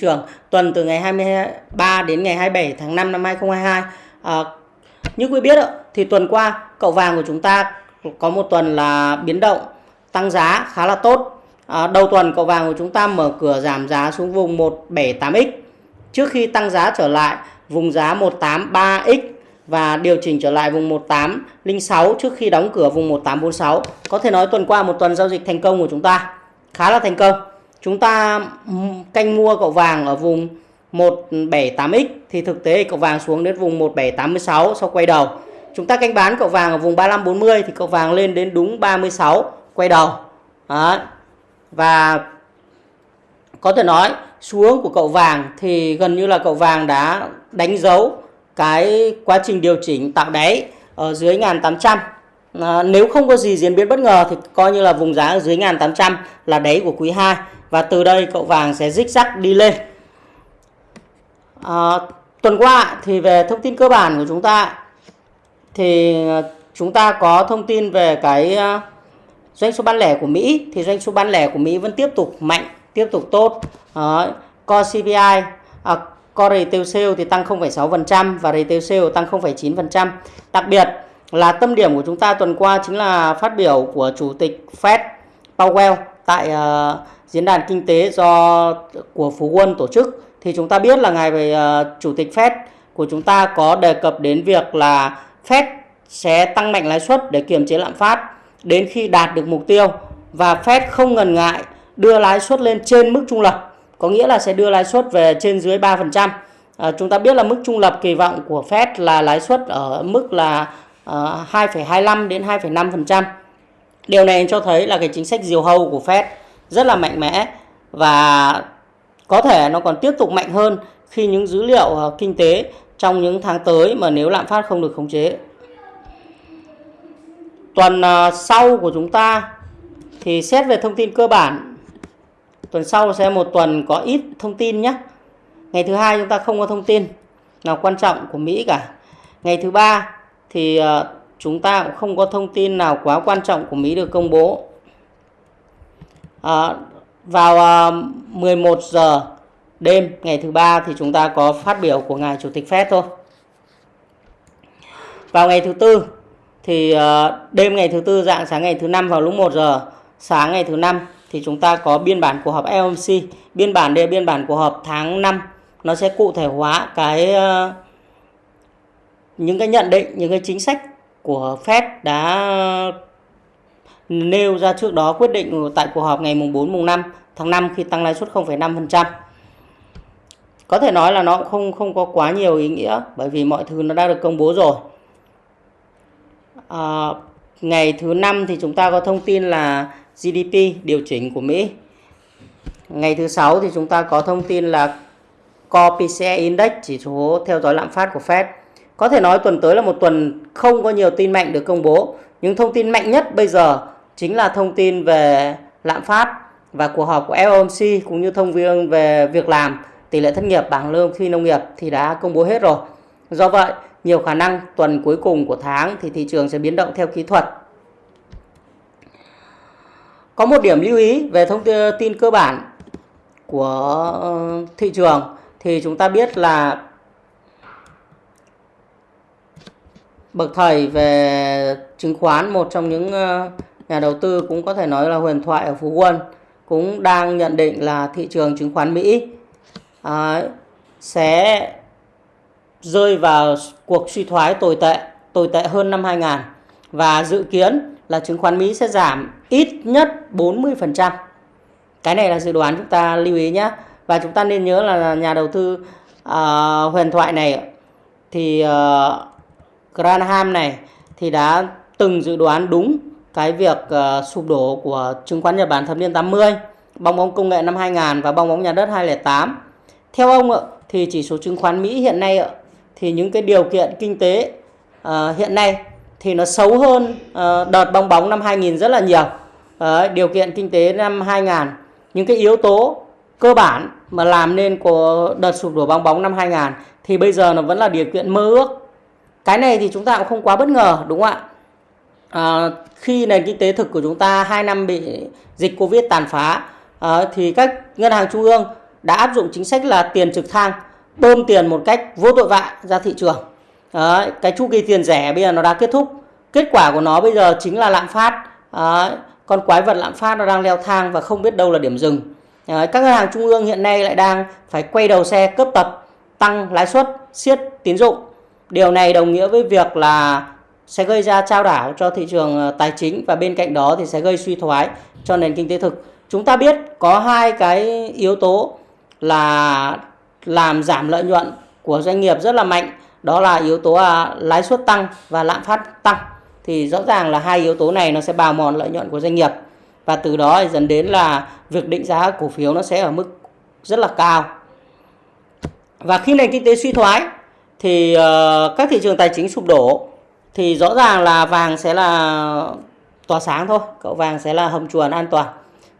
trường tuần từ ngày 23 đến ngày 27 tháng 5 năm 2022. À, như quý biết thì tuần qua cậu vàng của chúng ta có một tuần là biến động tăng giá khá là tốt. À, đầu tuần cậu vàng của chúng ta mở cửa giảm giá xuống vùng 178x trước khi tăng giá trở lại vùng giá 183x và điều chỉnh trở lại vùng 1806 trước khi đóng cửa vùng 1846. Có thể nói tuần qua một tuần giao dịch thành công của chúng ta khá là thành công. Chúng ta canh mua cậu vàng ở vùng 178x thì thực tế cậu vàng xuống đến vùng 1786 sau quay đầu. Chúng ta canh bán cậu vàng ở vùng 3540 thì cậu vàng lên đến đúng 36 quay đầu. Đó. Và có thể nói xuống của cậu vàng thì gần như là cậu vàng đã đánh dấu cái quá trình điều chỉnh tạo đáy ở dưới 1800 à, nếu không có gì diễn biến bất ngờ thì coi như là vùng giá ở dưới 1800 là đáy của quý 2 và từ đây cậu vàng sẽ rích rắc đi lên. À, tuần qua thì về thông tin cơ bản của chúng ta thì ờ, chúng ta có thông tin về cái doanh số bán lẻ của Mỹ. Thì doanh số bán lẻ của Mỹ vẫn tiếp tục mạnh tiếp tục tốt. À, core CPI à, core retail sale thì tăng 0,6% và retail sale tăng 0,9% đặc biệt là tâm điểm của chúng ta tuần qua chính là phát biểu của chủ tịch Fed Powell tại uh, diễn đàn kinh tế do của Phú Quân tổ chức thì chúng ta biết là ngài về uh, chủ tịch Fed của chúng ta có đề cập đến việc là Fed sẽ tăng mạnh lãi suất để kiềm chế lạm phát đến khi đạt được mục tiêu và Fed không ngần ngại đưa lãi suất lên trên mức trung lập có nghĩa là sẽ đưa lãi suất về trên dưới 3%. À, ờ, chúng ta biết là mức trung lập kỳ vọng của Fed là lãi suất ở mức là Ờ, 2,25 đến 2,5%. Điều này cho thấy là cái chính sách diều hâu của Fed rất là mạnh mẽ và có thể nó còn tiếp tục mạnh hơn khi những dữ liệu ờ, kinh tế trong những tháng tới mà nếu lạm phát không được khống chế. Tuần ờ, sau của chúng ta thì xét về thông tin cơ bản tuần sau sẽ một tuần có ít thông tin nhé ngày thứ hai chúng ta không có thông tin nào quan trọng của Mỹ cả ngày thứ ba thì ờ, chúng ta cũng không có thông tin nào quá quan trọng của Mỹ được công bố. À, vào ờ, 11 giờ đêm ngày thứ ba thì chúng ta có phát biểu của ngài chủ tịch Fed thôi. Vào ngày thứ tư thì đêm ngày thứ tư dạng sáng ngày thứ năm vào lúc 1 giờ sáng ngày thứ năm thì chúng ta có biên bản cuộc họp FOMC biên bản đây biên bản cuộc họp tháng 5 nó sẽ cụ thể hóa cái uh, những cái nhận định những cái chính sách của Fed đã nêu ra trước đó quyết định tại cuộc họp ngày mùng 4 mùng 5 tháng 5 khi tăng lãi suất 0,5%. Có thể nói là nó cũng không không có quá nhiều ý nghĩa bởi vì mọi thứ nó đã được công bố rồi. À, ngày thứ năm thì chúng ta có thông tin là GDP điều chỉnh của Mỹ. Ngày thứ sáu thì chúng ta có thông tin là Core PCE Index chỉ số theo dõi lạm phát của Fed. Có thể nói tuần tới là một tuần không có nhiều tin mạnh được công bố. Nhưng thông tin mạnh nhất bây giờ chính là thông tin về lạm phát và cuộc họp của FOMC cũng như thông viên về việc làm, tỷ lệ thất nghiệp, bảng lương phi nông nghiệp thì đã công bố hết rồi. Do vậy, nhiều khả năng tuần cuối cùng của tháng thì thị trường sẽ biến động theo kỹ thuật có một điểm lưu ý về thông tin cơ bản của ờ, thị trường thì chúng ta biết là bậc thầy về chứng khoán một trong những ờ, nhà đầu tư cũng có thể nói là huyền thoại ở Phú Quân cũng đang nhận định là thị trường chứng khoán Mỹ à, sẽ rơi vào cuộc suy thoái tồi tệ tồi tệ hơn năm 2000 và dự kiến là chứng khoán Mỹ sẽ giảm ít nhất 40%. Cái này là dự đoán chúng ta lưu ý nhé. Và chúng ta nên nhớ là nhà đầu tư uh, huyền thoại này thì uh, Granham này thì đã từng dự đoán đúng cái việc uh, sụp đổ của chứng khoán Nhật Bản thập niên 80, bong bóng công nghệ năm 2000 và bong bóng nhà đất 2008. Theo ông thì chỉ số chứng khoán Mỹ hiện nay thì những cái điều kiện kinh tế uh, hiện nay thì nó xấu hơn uh, đợt bong bóng năm 2000 rất là nhiều. Uh, điều kiện kinh tế năm 2000 những cái yếu tố cơ bản mà làm nên của đợt sụp đổ bong bóng năm 2000 thì bây giờ nó vẫn là điều kiện mơ ước. Cái này thì chúng ta cũng không quá bất ngờ đúng không ạ? À, khi nền kinh tế thực của chúng ta 2 năm bị dịch Covid tàn phá à, thì các ngân hàng trung ương đã áp dụng chính sách là tiền trực thăng bơm tiền một cách vô tội vạ ra thị trường. À, cái chu kỳ tiền rẻ bây giờ nó đã kết thúc. Kết quả của nó bây giờ chính là lạm phát. À, con quái vật lạm phát nó đang leo thang và không biết đâu là điểm dừng. À, các ngân hàng trung ương hiện nay lại đang phải quay đầu xe cấp tập tăng lãi suất siết tín dụng điều này đồng nghĩa với việc là sẽ gây ra trao đảo cho thị trường ờ, tài chính và bên cạnh đó thì sẽ gây suy thoái cho nền kinh tế thực. Chúng ta biết có hai cái yếu tố là làm giảm lợi nhuận của doanh nghiệp rất là mạnh. Đó là yếu tố à, lãi suất tăng và lạm phát tăng. Thì rõ ràng là hai yếu tố này nó sẽ bào mòn lợi nhuận của doanh nghiệp và từ đó dẫn đến là việc định giá cổ phiếu nó sẽ ở mức rất là cao. Và khi nền kinh tế suy thoái thì uh, các thị trường tài chính sụp đổ thì rõ ràng là vàng sẽ là tỏa sáng thôi cậu vàng sẽ là hầm chuồn an toàn.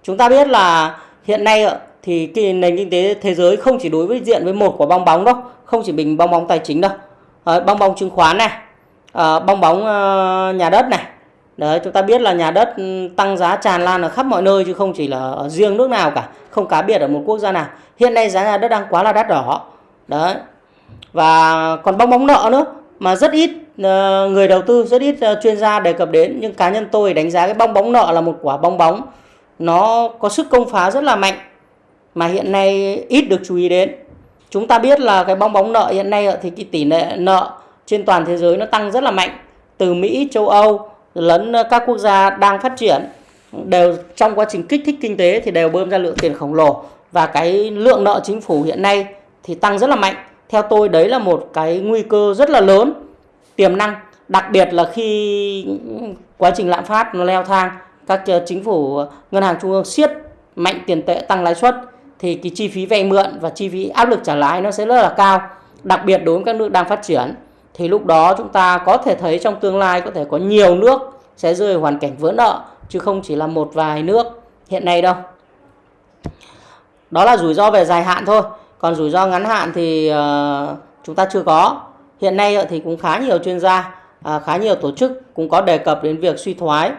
Chúng ta biết là hiện nay thì cái nền kinh tế thế giới không chỉ đối với diện với một quả bong bóng đâu không chỉ bình bong bóng tài chính đâu. À, bong bóng chứng khoán này à, bong bóng uh, nhà đất này. Đấy chúng ta biết là nhà đất ừ, tăng giá tràn lan ở khắp mọi nơi chứ không chỉ là ở riêng nước nào cả không cá biệt ở một quốc gia nào. Hiện nay giá nhà đất đang quá là đắt đỏ. Đấy và còn bong bóng nợ nữa, mà rất ít ờ, người đầu tư rất ít ờ, chuyên gia đề cập đến. Nhưng cá nhân tôi đánh giá cái bong bóng nợ là một quả bong bóng. Nó có sức công phá rất là mạnh, mà hiện nay ít được chú ý đến. Chúng ta biết là cái bong bóng nợ hiện nay thì cái tỷ lệ nợ trên toàn thế giới nó tăng rất là mạnh. Từ Mỹ, châu Âu lẫn các quốc gia đang phát triển, đều trong quá trình kích thích kinh tế thì đều bơm ra lượng tiền khổng lồ. Và cái lượng nợ chính phủ hiện nay thì tăng rất là mạnh theo tôi đấy là một cái nguy cơ rất là lớn, tiềm năng, đặc biệt là khi quá trình lạm phát nó leo thang, các ờ, chính phủ ờ, ngân hàng trung ương siết mạnh tiền tệ tăng lãi suất thì cái chi phí vay mượn và chi phí áp lực trả lãi nó sẽ rất là cao, đặc biệt đối với các nước đang phát triển. Thì lúc đó chúng ta có thể thấy trong tương lai có thể có nhiều nước sẽ rơi hoàn cảnh vỡ nợ, chứ không chỉ là một vài nước hiện nay đâu. Đó là rủi ro về dài hạn thôi còn rủi ro ngắn hạn thì ờ, chúng ta chưa có hiện nay thì cũng khá nhiều chuyên gia à, khá nhiều tổ chức cũng có đề cập đến việc suy thoái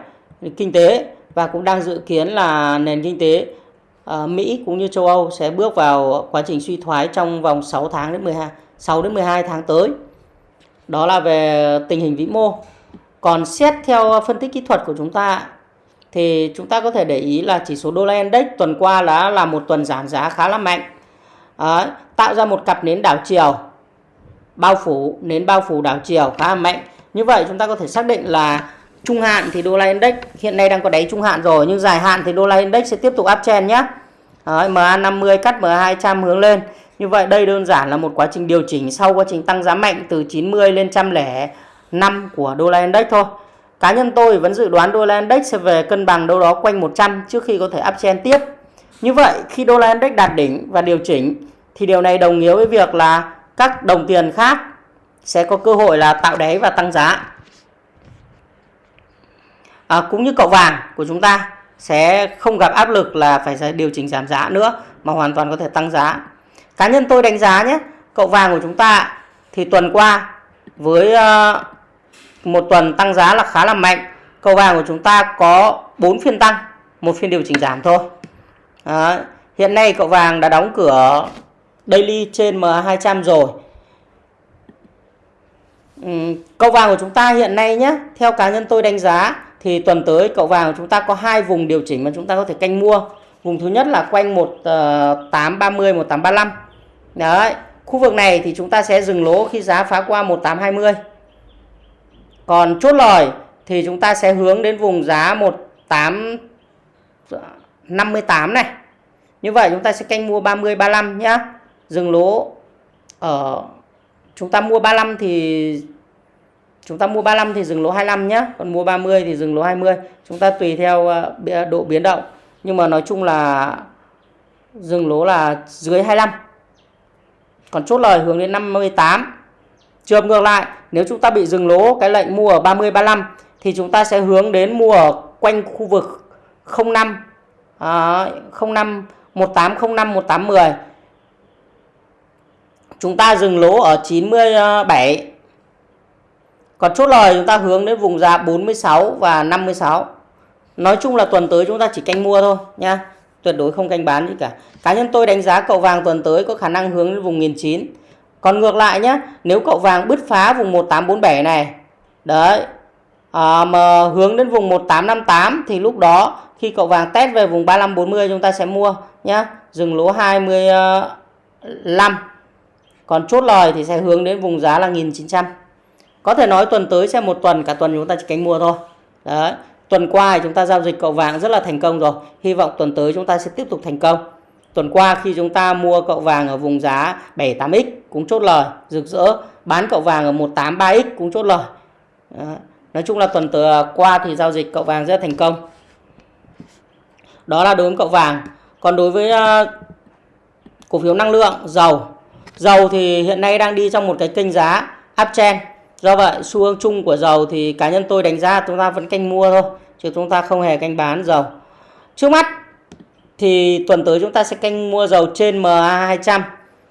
kinh tế và cũng đang dự kiến là nền kinh tế ờ, Mỹ cũng như châu Âu sẽ bước vào quá trình suy thoái trong vòng 6 tháng đến 12 6 đến 12 tháng tới. Đó là về tình hình vĩ mô. Còn xét theo phân tích kỹ thuật của chúng ta thì chúng ta có thể để ý là chỉ số đô la index tuần qua đã là một tuần giảm giá khá là mạnh. Đấy, tạo ra một cặp nến đảo chiều bao phủ nến bao phủ đảo chiều khá là mạnh. Như vậy chúng ta có thể xác định là trung hạn thì đô la index hiện nay đang có đáy trung hạn rồi nhưng dài hạn thì đô la index sẽ tiếp tục áp chen nhé. Ờ, Đấy, MA50 cắt MA200 hướng lên. Như vậy đây đơn giản là một quá trình điều chỉnh sau quá trình tăng giá mạnh từ 90 lên 105 của đô la index thôi. Cá nhân tôi vẫn dự đoán đô la index sẽ về cân bằng đâu đó quanh 100 trước khi có thể uptrend tiếp. Như vậy khi đô la index đạt đỉnh và điều chỉnh thì điều này đồng nghĩa với việc là các đồng tiền khác sẽ có cơ hội là tạo đáy và tăng giá. À, cũng như cậu vàng của chúng ta sẽ không gặp áp lực là phải điều chỉnh giảm giá nữa mà hoàn toàn có thể tăng giá. Cá nhân tôi đánh giá nhé, cậu vàng của chúng ta thì tuần qua với ờ, một tuần tăng giá là khá là mạnh. Cậu vàng của chúng ta có 4 phiên tăng, một phiên điều chỉnh giảm thôi. Đó. Hiện nay cậu vàng đã đóng cửa daily trên MA200 rồi. Ừ, cậu vàng của chúng ta hiện nay nhé, theo cá nhân tôi đánh giá thì tuần tới cậu vàng của chúng ta có hai vùng điều chỉnh mà chúng ta có thể canh mua. Vùng thứ nhất là quanh 1830 1835. Ờ, Đấy, khu vực này thì chúng ta sẽ dừng lỗ khi giá phá qua 1820. Còn chốt lời thì chúng ta sẽ hướng đến vùng giá 58 này. Như vậy chúng ta sẽ canh mua 30 35 nhá. Dừng lỗ. Ở chúng ta mua 35 thì, chúng ta mua 35 thì dừng lỗ 25 nhé còn mua 30 thì dừng lỗ 20 chúng ta tùy theo ờ, độ biến động. Nhưng mà nói chung là dừng lỗ là dưới 25 còn chốt lời hướng đến 58 trường ngược lại. Nếu chúng ta bị dừng lỗ, cái lệnh mua ở 30 35 thì chúng ta sẽ hướng đến mua ở quanh khu vực 05 à, 05 1805 1810 chúng ta dừng lỗ ở 97 còn chốt lời chúng ta hướng đến vùng giá 46 và 56 nói chung là tuần tới chúng ta chỉ canh mua thôi nha. Tuyệt đối không canh bán gì cả. Cá nhân tôi đánh giá cậu vàng tuần tới có khả năng hướng đến vùng 1009 còn ngược lại nhé nếu cậu vàng bứt phá vùng 1847 này đấy à, mà hướng đến vùng 1858 thì lúc đó khi cậu vàng test về vùng 3540 chúng ta sẽ mua nhé dừng lỗ 25 còn chốt lời thì sẽ hướng đến vùng giá là 1900 có thể nói tuần tới sẽ một tuần, cả tuần chúng ta chỉ cánh mua thôi. Đấy, tuần qua thì chúng ta giao dịch cậu vàng rất là thành công rồi. Hy vọng tuần tới chúng ta sẽ tiếp tục thành công. Tuần qua khi chúng ta mua cậu vàng ở vùng giá 78x cũng chốt lời, rực rỡ. Bán cậu vàng ở 183x cũng chốt lời. Đấy. nói chung là tuần từ qua thì giao dịch cậu vàng rất thành công đó là đối với cậu vàng. Còn đối với ờ, cổ phiếu năng lượng dầu. Dầu thì hiện nay đang đi trong một cái kênh giá uptrend do vậy xu hướng chung của dầu thì cá nhân tôi đánh giá chúng ta vẫn canh mua thôi chứ chúng ta không hề canh bán dầu. Trước mắt thì tuần tới chúng ta sẽ canh mua dầu trên MA200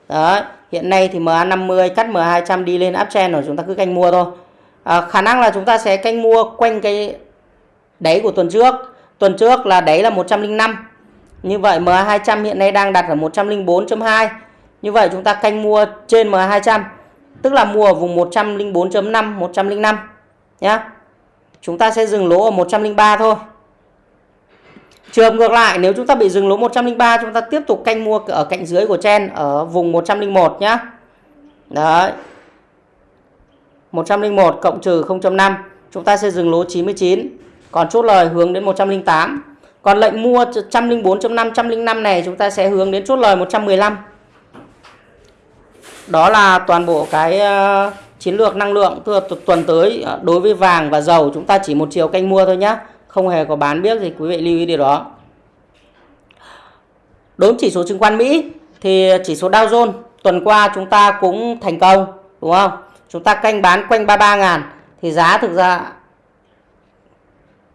đó hiện nay thì MA50 cắt MA200 đi lên uptrend rồi chúng ta cứ canh mua thôi. À, khả năng là chúng ta sẽ canh mua quanh cái đáy của tuần trước tuần trước là đáy là 105 như vậy MA200 hiện nay đang đặt ở 104.2 như vậy chúng ta canh mua trên MA200 tức là mua ở vùng 104.5 105 nhá. Chúng ta sẽ dừng lỗ ở 103 thôi. Trường ngược lại, nếu chúng ta bị dừng lỗ 103 chúng ta tiếp tục canh mua ở cạnh dưới của chen ở vùng 101 nhá. Đấy. 101 cộng trừ 0.5 chúng ta sẽ dừng lỗ 99 còn chốt lời hướng đến 108 còn lệnh mua 104.5 105 này chúng ta sẽ hướng đến chốt lời 115 đó là toàn bộ cái ờ, chiến lược năng lượng tuần tới ờ, đối với vàng và dầu. Chúng ta chỉ một chiều canh mua thôi nhé không hề có bán biết gì, quý vị lưu ý điều đó. Đối với chỉ số chứng khoán Mỹ thì chỉ số Dow Jones tuần qua chúng ta cũng thành công, đúng không? Chúng ta canh bán quanh 33 ngàn. Thì giá thực ra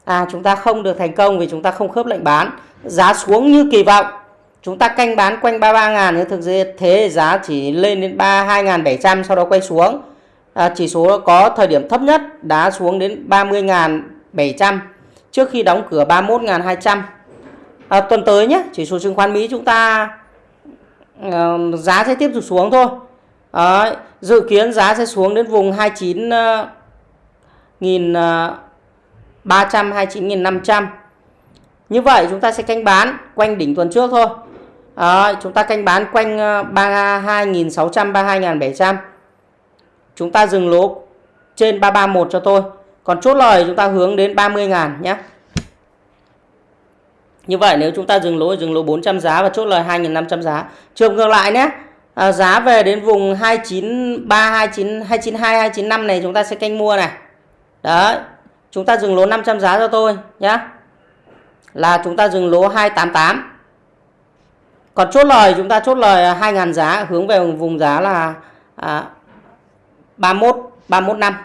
à chúng ta không được thành công vì chúng ta không khớp lệnh bán. Giá xuống như kỳ vọng. Chúng ta canh bán quanh 33 ngàn nhưng thực ra thế giá chỉ lên đến 32.700 sau đó quay xuống. À, chỉ số có thời điểm thấp nhất đá xuống đến 30.700 trước khi đóng cửa 31.200 à, tuần tới nhé chỉ số chứng khoán Mỹ chúng ta à, giá sẽ tiếp tục xuống thôi. À, dự kiến giá sẽ xuống đến vùng 29 uh, ờ, nghìn uh, 329.500 như vậy chúng ta sẽ canh bán quanh đỉnh tuần trước thôi. À, chúng ta canh bán quanh ờ, 32.600 32.700 chúng ta dừng lỗ trên 331 cho tôi. Còn chốt lời chúng ta hướng đến 30.000 nhé. Như vậy nếu chúng ta dừng lỗ dừng lỗ 400 giá và chốt lời 2.500 giá. Trường ngược lại nhé. À, giá về đến vùng 293 29 292 295 này chúng ta sẽ canh mua này. Đấy chúng ta dừng lỗ 500 giá cho tôi nhé là chúng ta dừng lỗ 288 còn chốt lời chúng ta chốt lời 2.000 giá hướng về vùng giá là à, 31 31 năm.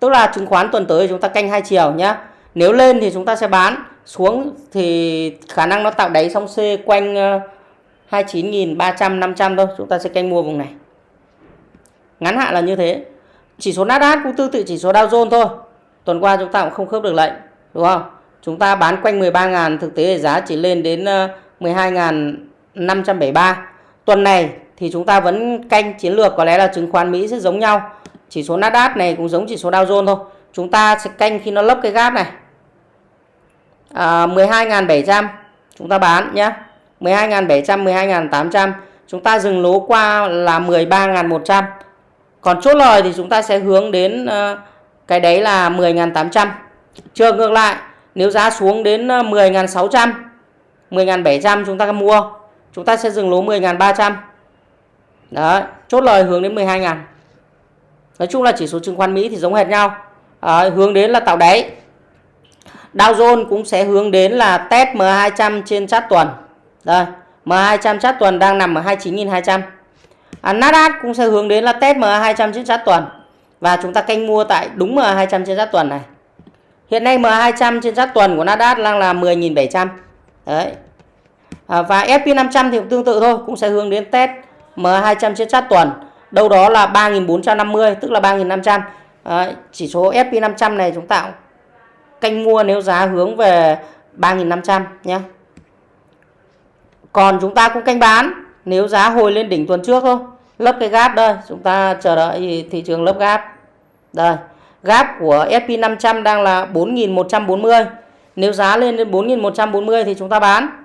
Tức là chứng khoán tuần tới chúng ta canh hai chiều nhé nếu lên thì chúng ta sẽ bán xuống thì khả năng nó tạo đáy xong C quanh ờ, 29.300 500 thôi chúng ta sẽ canh mua vùng này. Ngắn hạn là như thế. Chỉ số Nasdaq cũng tương tự chỉ số Dow Jones thôi tuần qua chúng ta cũng không khớp được lệnh đúng không? Chúng ta bán quanh 13.000 thực tế giá chỉ lên đến ờ, 12.573 tuần này thì chúng ta vẫn canh chiến lược có lẽ là chứng khoán Mỹ sẽ giống nhau. Chỉ số Nasdaq này cũng giống chỉ số Dow Jones thôi. Chúng ta sẽ canh khi nó lấp cái gap này. À, 12.700 chúng ta bán nhé 12.700 12.800 chúng ta dừng lỗ qua là 13.100 còn chốt lời thì chúng ta sẽ hướng đến uh, cái đấy là 10.800 trường ngược lại nếu giá xuống đến ờ, 10.600 10.700 chúng ta mua chúng ta sẽ dừng lỗ 10.300 Đó chốt lời hướng đến 12.000 nói chung là chỉ số chứng khoán Mỹ thì giống hệt nhau. À, hướng đến là tạo đáy. Dow Jones cũng sẽ hướng đến là test M200 trên chart tuần. Đây M200 chart tuần đang nằm ở 29.200 à, Nasdaq cũng sẽ hướng đến là test M200 trên chart tuần và chúng ta canh mua tại đúng M200 trên giá tuần này. Hiện nay M200 trên giá tuần của Nasdaq đang là 10.700 đấy. À, và SP500 thì cũng tương tự thôi cũng sẽ hướng đến test M200 trên giá tuần. Đâu đó là 3.450 tức là 3.500 à, chỉ số SP500 này chúng ta canh mua nếu giá hướng về 3.500 nhé còn chúng ta cũng canh bán nếu giá hồi lên đỉnh tuần trước thôi lấp cái gap đây chúng ta chờ đợi thị trường lấp gap. Đây gap của SP500 đang là 4.140 nếu giá lên đến 4.140 thì chúng ta bán.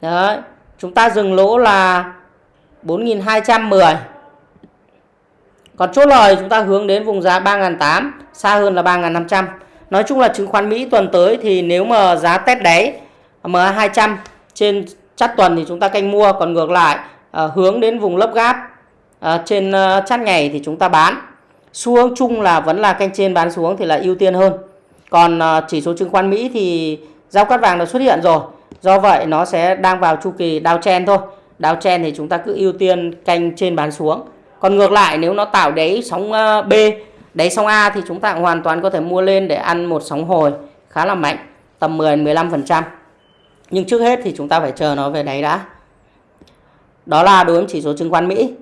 Đấy chúng ta dừng lỗ là 4.210 còn chốt lời chúng ta hướng đến vùng giá 3.800 xa hơn là 3.500 nói chung là chứng khoán Mỹ tuần tới thì nếu mà giá test đáy MA200 trên chắt tuần thì chúng ta canh mua. Còn ngược lại à, hướng đến vùng lớp gáp à, trên à, ngày thì chúng ta bán. Xu hướng chung là vẫn là canh trên bán xuống thì là ưu tiên hơn. Còn ờ, chỉ số chứng khoán Mỹ thì giao cắt vàng đã xuất hiện rồi. Do vậy nó sẽ đang vào chu kỳ downtrend thôi. Downtrend thì chúng ta cứ ưu tiên canh trên bán xuống. Còn ngược lại nếu nó tạo đáy sóng B đáy sóng A thì chúng ta hoàn toàn có thể mua lên để ăn một sóng hồi khá là mạnh tầm 10 15% nhưng trước hết thì chúng ta phải chờ nó về đáy đã. Đó là đối với chỉ số chứng khoán Mỹ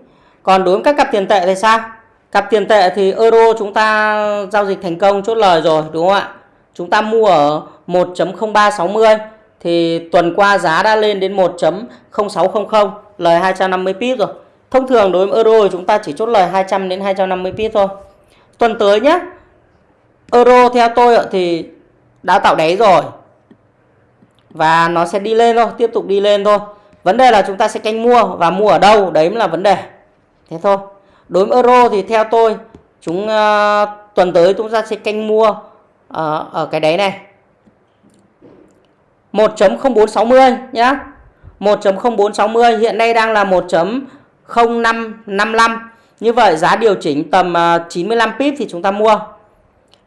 còn đối với các cặp tiền tệ thì sao? Cặp tiền tệ thì euro chúng ta giao dịch thành công, chốt lời rồi, đúng không ạ? Chúng ta mua ở 1.0360 thì tuần qua giá đã lên đến 1.0600 lời 250 pip rồi. Thông thường đối với euro chúng ta chỉ chốt lời 200 đến 250 pip thôi. Tuần tới nhé euro theo tôi thì đã tạo đáy rồi. Và nó sẽ đi lên thôi, tiếp tục đi lên thôi. Vấn đề là chúng ta sẽ canh mua và mua ở đâu, đấy mới là vấn đề thế thôi. Đối với euro thì theo tôi chúng uh, tuần tới chúng ta sẽ canh mua uh, ở cái đáy này. 1.0460 nhá. 1.0460 hiện nay đang là 1.0555 như vậy giá điều chỉnh tầm ờ, uh, 95 pip thì chúng ta mua.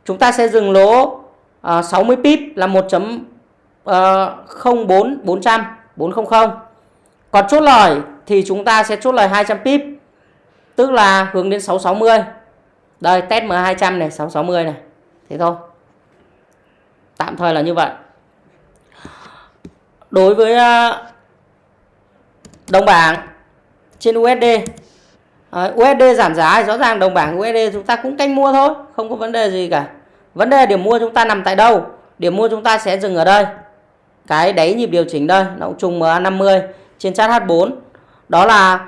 Chúng ta sẽ dừng lỗ uh, 60 pip là 1.04400 400 400 còn chốt lời thì chúng ta sẽ chốt lời 200 pip tức là hướng đến 660 đây, test M200 này 660 này. Thế thôi. Tạm thời là như vậy. Đối với à, đồng bảng trên USD USD giảm giá thì rõ ràng đồng bảng USD chúng ta cũng canh mua thôi, không có vấn đề gì cả. Vấn đề điểm mua chúng ta nằm tại đâu? Điểm mua chúng ta sẽ dừng ở đây. Cái đáy nhịp điều chỉnh đây, nó cũng trùng MA50 trên chart H4 đó là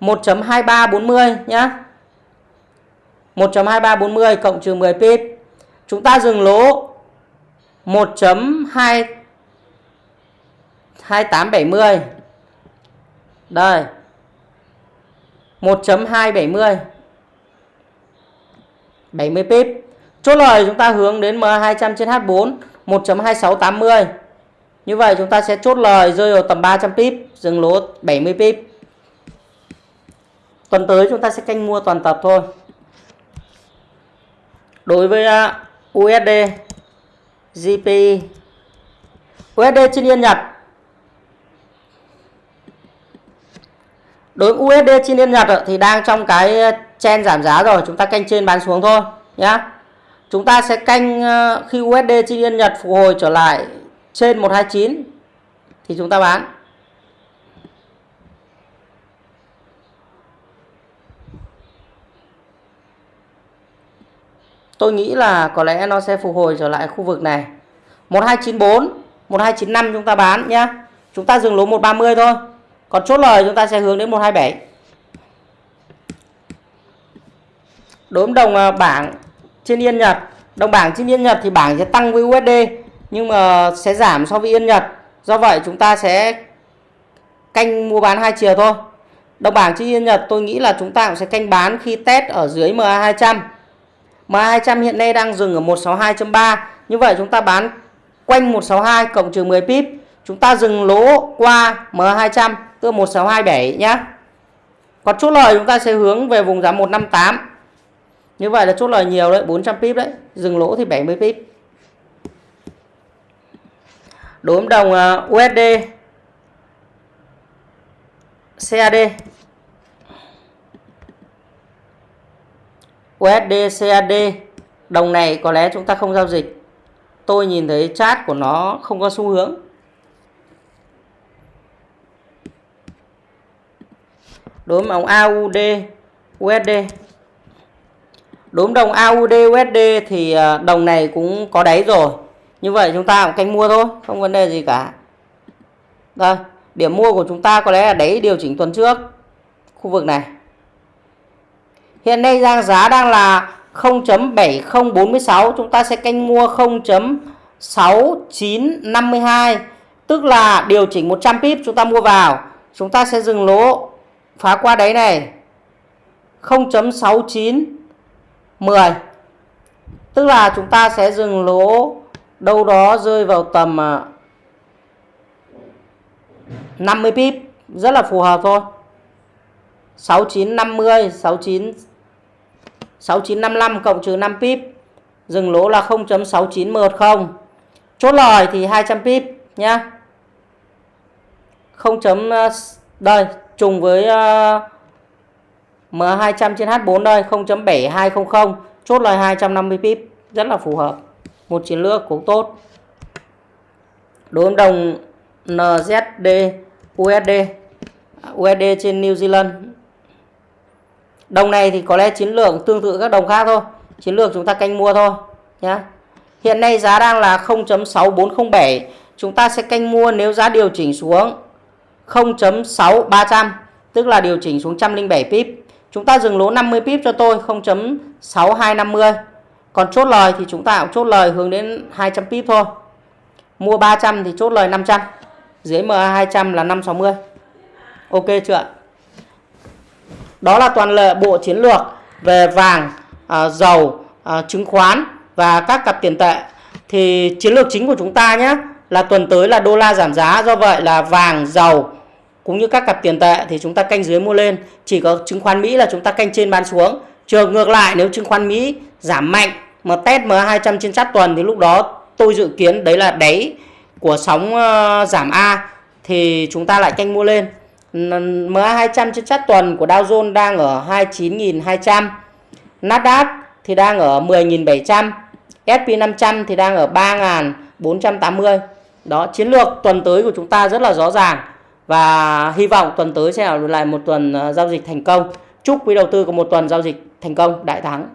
1.2340 nhá. 1.2340 cộng trừ 10 pip. Chúng ta dừng lỗ 1.2 2870 đây. 1.270 70 pip. Chốt lời chúng ta hướng đến M200 trên H4 1.2680 như vậy chúng ta sẽ chốt lời rơi vào tầm 300 pip, dừng lỗ 70 pip. Tuần tới chúng ta sẽ canh mua toàn tập thôi. Đối với à, USD, GPI, USD trên Yên Nhật. Đối với USD trên Yên Nhật ờ, thì đang trong cái ờ, chen giảm giá rồi, chúng ta canh trên bán xuống thôi nhá. Chúng ta sẽ canh ờ, khi USD trên Yên Nhật phục hồi trở lại trên 129 thì chúng ta bán Tôi nghĩ là có lẽ nó sẽ phục hồi trở lại khu vực này 1294 1295 chúng ta bán nhá Chúng ta dừng lỗ 130 thôi Còn chốt lời chúng ta sẽ hướng đến 127 Đối với đồng à, bảng trên Yên Nhật, Đồng bảng trên Yên Nhật thì bảng sẽ tăng với USD nhưng mà sẽ giảm so với Yên Nhật. Do vậy chúng ta sẽ canh mua bán hai chiều thôi. Đồng bảng trên Yên Nhật tôi nghĩ là chúng ta cũng sẽ canh bán khi test ở dưới MA200. MA200 hiện nay đang dừng ở 162.3. Như vậy chúng ta bán quanh 162 cộng trừ 10 pip. Chúng ta dừng lỗ qua MA200 tức 1627 nhé Còn chốt lời chúng ta sẽ hướng về vùng giá 158. Như vậy là chốt lời nhiều đấy, 400 pip đấy. Dừng lỗ thì 70 pip đối với đồng ờ, USD CAD USD CAD đồng này có lẽ chúng ta không giao dịch. Tôi nhìn thấy chart của nó không có xu hướng. Đối với đồng AUD USD đối với đồng AUD USD thì à, đồng này cũng có đáy rồi. Như vậy chúng ta cũng canh mua thôi, không vấn đề gì cả. Đây, Điểm mua của chúng ta có lẽ là đáy điều chỉnh tuần trước. Khu vực này. Hiện nay đang giá đang là 0.7046. Chúng ta sẽ canh mua 0.6952. Tức là điều chỉnh 100 pip chúng ta mua vào. Chúng ta sẽ dừng lỗ, phá qua đáy này 0.6910 tức là chúng ta sẽ dừng lỗ, đâu đó rơi vào tầm à, 50 pip, rất là phù hợp thôi 6950 69 6955 cộng trừ 5 pip. Dừng lỗ là 0.6910 chốt lời thì 200 pip nhá. 0. Ờ, đây, trùng với ờ, M200 trên H4 đây 0.7200 chốt lời 250 pip, rất là phù hợp. Một chiến lược cũng tốt. Đối với đồng NZD USD USD trên New Zealand đồng này thì có lẽ chiến lược tương tự các đồng khác thôi chiến lược chúng ta canh mua thôi, nhá hiện nay giá đang là 0.6407 chúng ta sẽ canh mua nếu giá điều chỉnh xuống 0.6300 tức là điều chỉnh xuống 107 pip Chúng ta dừng lỗ 50 pip cho tôi 0.6250. Còn chốt lời thì chúng ta cũng chốt lời hướng đến 200 pip thôi. Mua 300 thì chốt lời 500. Dưới MA200 là 560. Ok chưa đó là toàn lệ bộ chiến lược về vàng, à, dầu, à, chứng khoán và các cặp tiền tệ. Thì chiến lược chính của chúng ta nhé là tuần tới là đô la giảm giá. Do vậy là vàng, dầu, cũng như các cặp tiền tệ thì chúng ta canh dưới mua lên chỉ có chứng khoán Mỹ là chúng ta canh trên bán xuống trường ngược lại nếu chứng khoán Mỹ giảm mạnh mà test M200 trên sát tuần thì lúc đó tôi dự kiến đấy là đáy của sóng ờ, giảm A thì chúng ta lại canh mua lên MA200 trên chart tuần của Dow Jones đang ở 29.200 Nasdaq thì đang ở 10.700 SP500 thì đang ở 3.480 đó, chiến lược tuần tới của chúng ta rất là rõ ràng. Và hy vọng tuần tới sẽ là lại một tuần ờ, giao dịch thành công. Chúc quý đầu tư có một tuần giao dịch thành công, đại thắng.